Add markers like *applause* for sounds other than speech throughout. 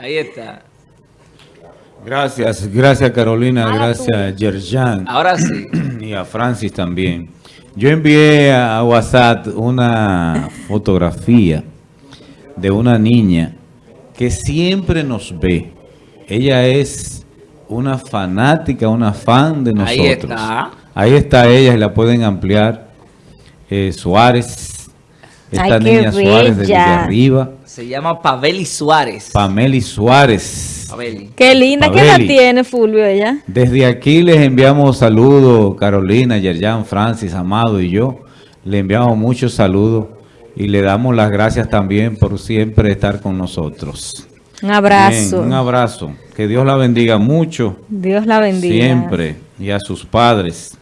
Ahí está. Gracias, gracias Carolina, gracias Yerjan. Ahora sí. *clears throat* Y a Francis también. Yo envié a WhatsApp una fotografía de una niña que siempre nos ve. Ella es una fanática, una fan de nosotros. Ahí está. Ahí está ella y la pueden ampliar. Eh, Suárez. Esta Ay, niña Suárez de bella. arriba. Se llama Paveli Suárez. Pameli Suárez. Paveli. Qué linda, ¿qué edad tiene Fulvio ella? Desde aquí les enviamos saludos, Carolina, Yerjan, Francis, Amado y yo. Le enviamos muchos saludos y le damos las gracias también por siempre estar con nosotros. Un abrazo. Bien, un abrazo. Que Dios la bendiga mucho, Dios la bendiga. siempre, y a sus padres.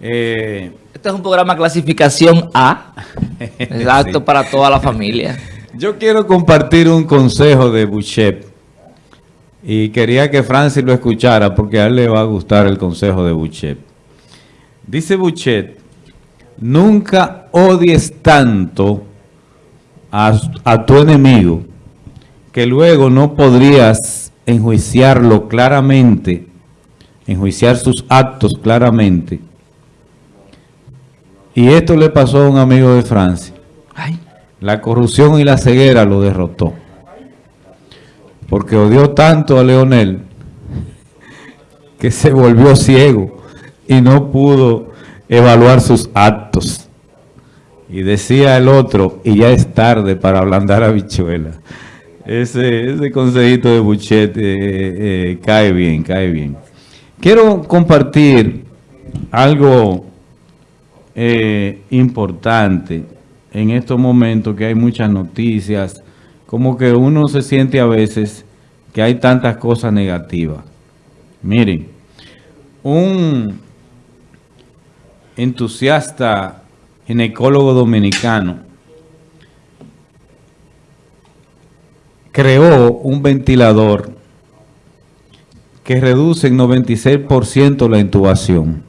Eh, Este es un programa clasificación A. Es apto para toda la familia. yo quiero compartir un consejo de Bouchet y quería que Francis lo escuchara porque a él le va a gustar el consejo de Bouchet. Dice Bouchet, nunca odies tanto a, a tu enemigo que luego no podrías enjuiciarlo claramente, enjuiciar sus actos claramente. Y esto le pasó a un amigo de Francia. Ay. La corrupción y la ceguera lo derrotó. Porque odió tanto a Leonel que se volvió ciego y no pudo evaluar sus actos. Y decía el otro, y ya es tarde para ablandar a bichuela. Ese, ese consejito de Buchet eh, eh, cae bien, cae bien. Quiero compartir algo eh, importante en estos momentos que hay muchas noticias, como que uno se siente a veces que hay tantas cosas negativas. Miren, un entusiasta ginecólogo dominicano creó un ventilador que reduce en 96% la intubación.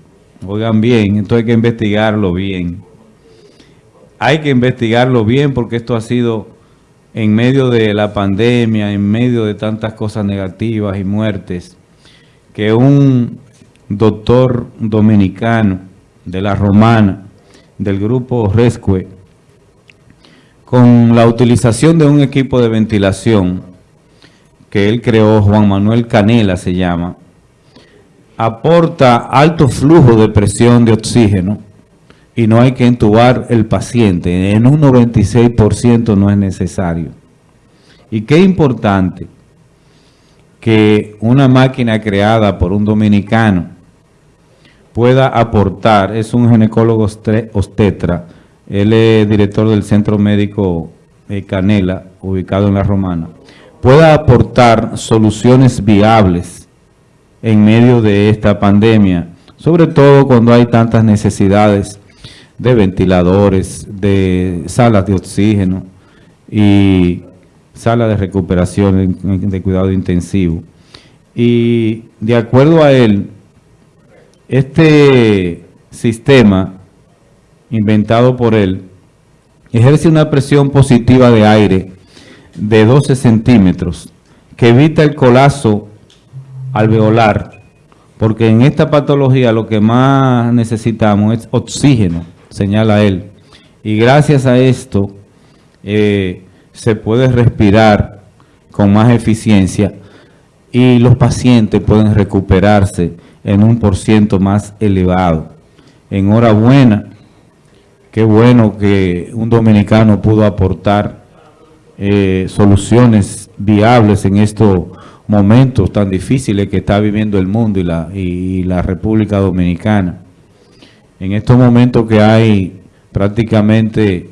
Oigan bien, esto hay que investigarlo bien. Hay que investigarlo bien porque esto ha sido en medio de la pandemia, en medio de tantas cosas negativas y muertes, que un doctor dominicano de la Romana, del grupo Rescue, con la utilización de un equipo de ventilación que él creó, Juan Manuel Canela se llama, aporta alto flujo de presión de oxígeno y no hay que entubar el paciente. En un 96% no es necesario. Y qué importante que una máquina creada por un dominicano pueda aportar, es un ginecólogo obstetra, él es director del Centro Médico Canela, ubicado en La Romana, pueda aportar soluciones viables en medio de esta pandemia, sobre todo cuando hay tantas necesidades de ventiladores, de salas de oxígeno y salas de recuperación de cuidado intensivo. Y de acuerdo a él, este sistema inventado por él ejerce una presión positiva de aire de 12 centímetros que evita el colapso alveolar, porque en esta patología lo que más necesitamos es oxígeno, señala él. Y gracias a esto eh, se puede respirar con más eficiencia y los pacientes pueden recuperarse en un por ciento más elevado. Enhorabuena, qué bueno que un dominicano pudo aportar eh, soluciones viables en estos momentos tan difíciles que está viviendo el mundo y la, y la República Dominicana. En estos momentos que hay prácticamente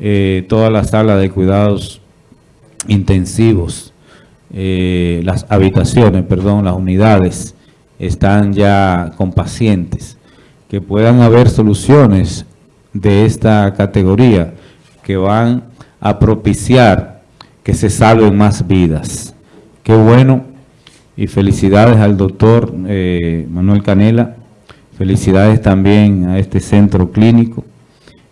eh, toda la sala de cuidados intensivos, eh, las habitaciones, perdón, las unidades están ya con pacientes, que puedan haber soluciones de esta categoría que van a propiciar que se salven más vidas. Qué bueno. Y felicidades al doctor eh, Manuel Canela, felicidades también a este centro clínico.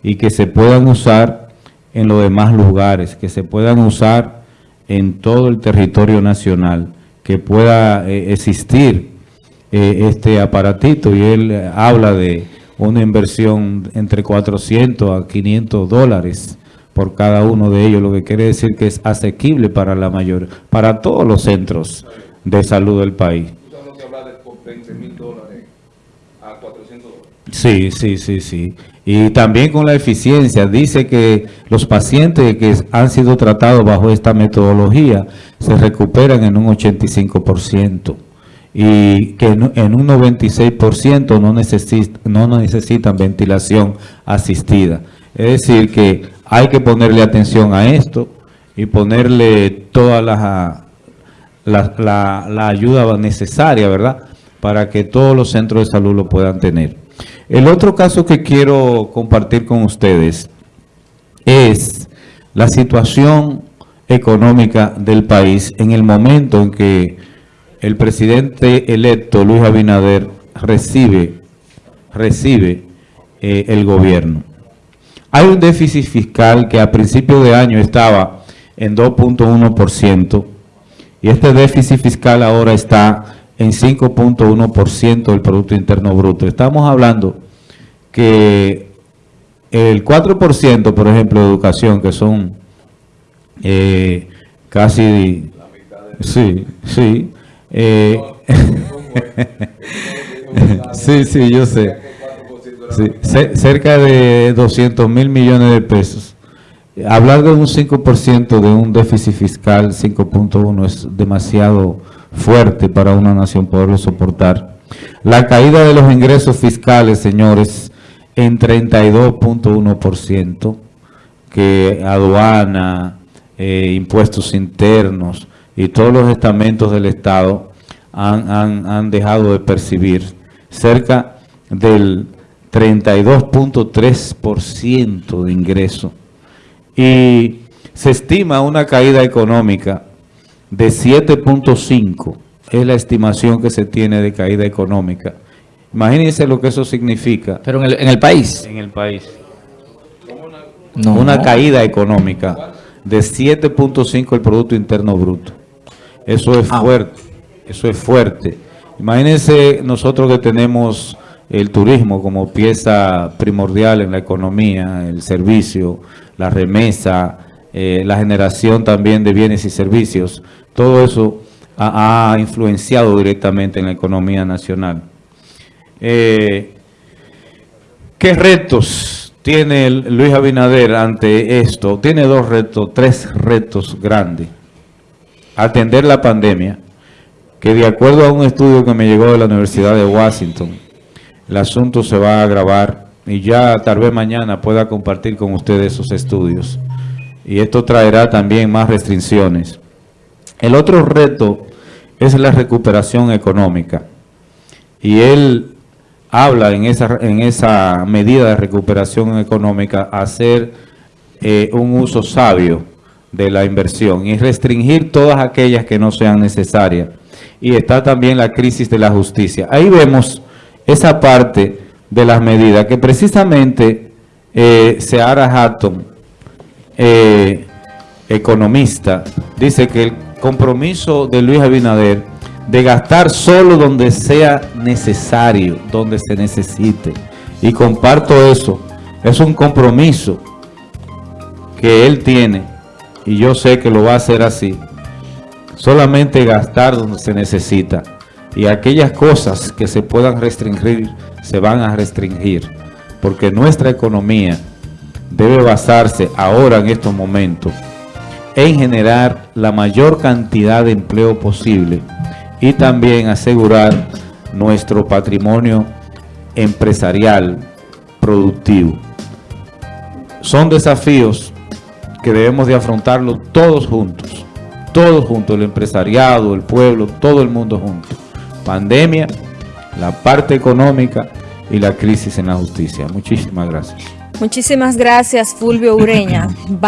Y que se puedan usar en los demás lugares, que se puedan usar en todo el territorio nacional que pueda eh, existir eh, este aparatito. Y él habla de una inversión entre 400 a 500 dólares por cada uno de ellos, lo que quiere decir que es asequible para la mayor, para todos los centros de salud del país. Sí, sí, sí, sí. Y también con la eficiencia, dice que los pacientes que han sido tratados bajo esta metodología se recuperan en un 85% y que en un 96% no, necesita, no necesitan ventilación asistida. Es decir, que hay que ponerle atención a esto y ponerle toda la, la, ayuda necesaria, ¿verdad?, para que todos los centros de salud lo puedan tener. El otro caso que quiero compartir con ustedes es la situación económica del país en el momento en que el presidente electo Luis Abinader recibe, recibe eh, el gobierno. Hay un déficit fiscal que a principio de año estaba en 2.1% y este déficit fiscal ahora está en 5.1% del Producto Interno Bruto. Estamos hablando que el 4%, por ejemplo, de educación, que son eh, casi... Sí, sí. Eh, *laughs* *laughs* sí, sí, yo sé. Cerca de 200 mil millones de pesos. Hablar de un 5% de un déficit fiscal, 5.1, es demasiado fuerte para una nación poderlo soportar. La caída de los ingresos fiscales, señores, en 32.1%, que aduana, eh, impuestos internos y todos los estamentos del Estado han dejado de percibir cerca del 32.3% de ingreso. Y se estima una caída económica de 7.5, es la estimación que se tiene de caída económica. Imagínense lo que eso significa. Pero en el, en el país. En el país. No. Una caída económica de 7.5 el Producto Interno Bruto. Eso es Ah. fuerte, eso es fuerte. Imagínense nosotros que tenemos el turismo como pieza primordial en la economía, el servicio, la remesa, eh, la generación también de bienes y servicios. Todo eso ha, influenciado directamente en la economía nacional. Eh, ¿Qué retos tiene Luis Abinader ante esto? Tiene dos retos, tres retos grandes. Atender la pandemia, que de acuerdo a un estudio que me llegó de la Universidad de Washington, el asunto se va a agravar y ya tal vez mañana pueda compartir con ustedes esos estudios. Y esto traerá también más restricciones. El otro reto es la recuperación económica. Y él habla en esa, en esa medida de recuperación económica hacer eh, un uso sabio de la inversión y restringir todas aquellas que no sean necesarias. Y está también la crisis de la justicia. Ahí vemos esa parte de las medidas que precisamente eh, Seara Hatton, eh, economista, dice que el compromiso de Luis Abinader de gastar solo donde sea necesario, donde se necesite. Y comparto eso. Es un compromiso que él tiene y yo sé que lo va a hacer así. Solamente gastar donde se necesita. Y aquellas cosas que se puedan restringir, se van a restringir. Porque nuestra economía debe basarse ahora en estos momentos en generar la mayor cantidad de empleo posible y también asegurar nuestro patrimonio empresarial productivo. Son desafíos que debemos de afrontarlo todos juntos, todos juntos, el empresariado, el pueblo, todo el mundo junto. Pandemia, la parte económica y la crisis en la justicia. Muchísimas gracias. Muchísimas gracias, Fulvio Ureña. *laughs*